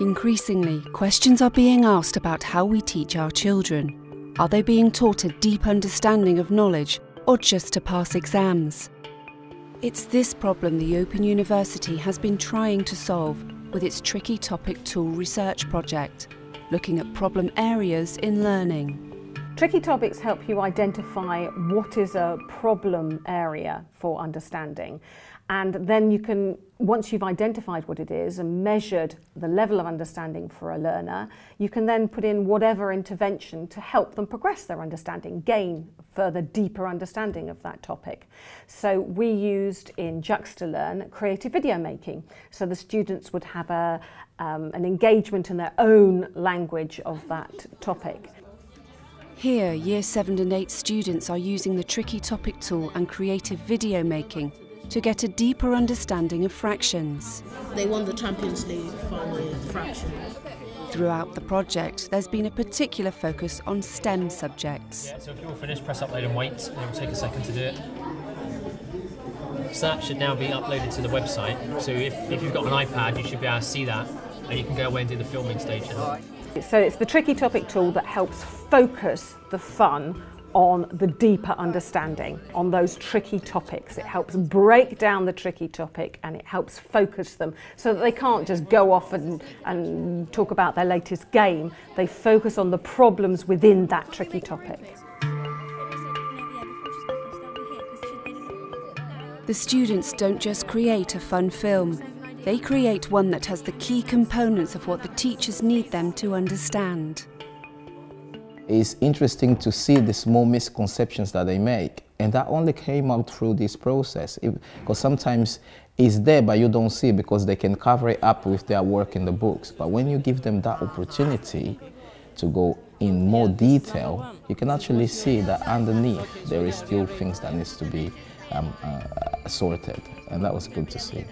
Increasingly, questions are being asked about how we teach our children. Are they being taught a deep understanding of knowledge or just to pass exams? It's this problem the Open University has been trying to solve with its Tricky Topic Tool research project, looking at problem areas in learning. Tricky topics help you identify what is a problem area for understanding and then you can, once you've identified what it is and measured the level of understanding for a learner, you can then put in whatever intervention to help them progress their understanding, gain further deeper understanding of that topic. So we used in JuxtaLearn creative video making. So the students would have a, um, an engagement in their own language of that topic. Here, Year 7 and 8 students are using the Tricky Topic tool and creative video making to get a deeper understanding of fractions. They won the Champions League final fractions. Throughout the project, there's been a particular focus on STEM subjects. Yeah, so if you're all finished, press upload and wait, and it will take a second to do it. So that should now be uploaded to the website. So if, if you've got an iPad, you should be able to see that, and you can go away and do the filming stage. So it's the Tricky Topic tool that helps focus the fun on the deeper understanding, on those tricky topics. It helps break down the tricky topic and it helps focus them so that they can't just go off and, and talk about their latest game. They focus on the problems within that tricky topic. The students don't just create a fun film, they create one that has the key components of what the teachers need them to understand. It's interesting to see the small misconceptions that they make. And that only came out through this process. Because sometimes it's there, but you don't see it because they can cover it up with their work in the books. But when you give them that opportunity to go in more detail, you can actually see that underneath there is still things that needs to be um, uh, sorted. And that was good to see.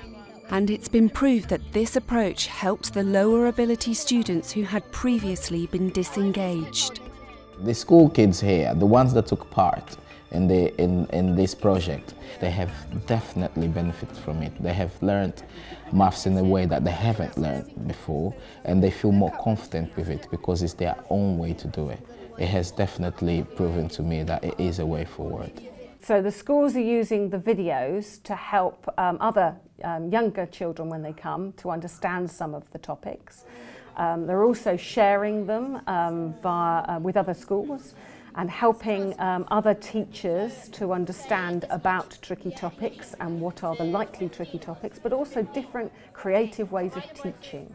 And it's been proved that this approach helped the lower ability students who had previously been disengaged. The school kids here, the ones that took part in, the, in, in this project, they have definitely benefited from it. They have learned maths in a way that they haven't learned before and they feel more confident with it because it's their own way to do it. It has definitely proven to me that it is a way forward. So the schools are using the videos to help um, other um, younger children when they come to understand some of the topics. Um, they're also sharing them um, via, uh, with other schools and helping um, other teachers to understand about tricky topics and what are the likely tricky topics, but also different creative ways of teaching.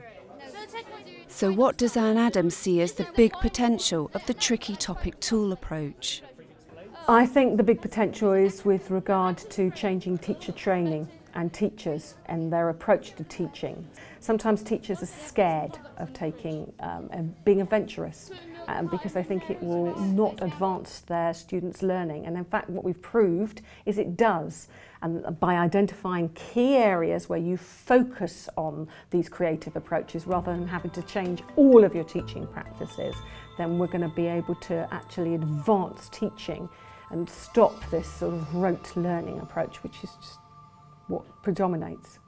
So what does Anne Adams see as the big potential of the tricky topic tool approach? I think the big potential is with regard to changing teacher training and teachers and their approach to teaching. Sometimes teachers are scared of taking um, and being adventurous um, because they think it will not advance their students' learning. And in fact, what we've proved is it does. And by identifying key areas where you focus on these creative approaches rather than having to change all of your teaching practices, then we're going to be able to actually advance teaching and stop this sort of rote learning approach, which is just what predominates.